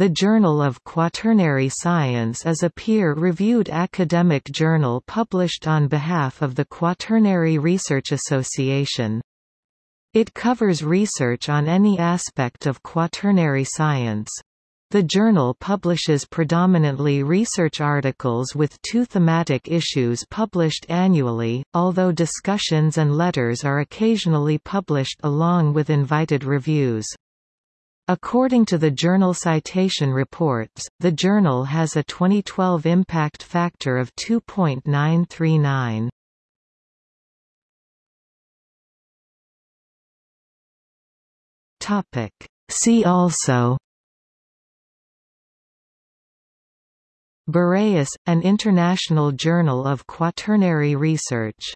The Journal of Quaternary Science is a peer-reviewed academic journal published on behalf of the Quaternary Research Association. It covers research on any aspect of quaternary science. The journal publishes predominantly research articles with two thematic issues published annually, although discussions and letters are occasionally published along with invited reviews. According to the Journal Citation Reports, the journal has a 2012 impact factor of 2.939. Topic. See also Boreas, an international journal of quaternary research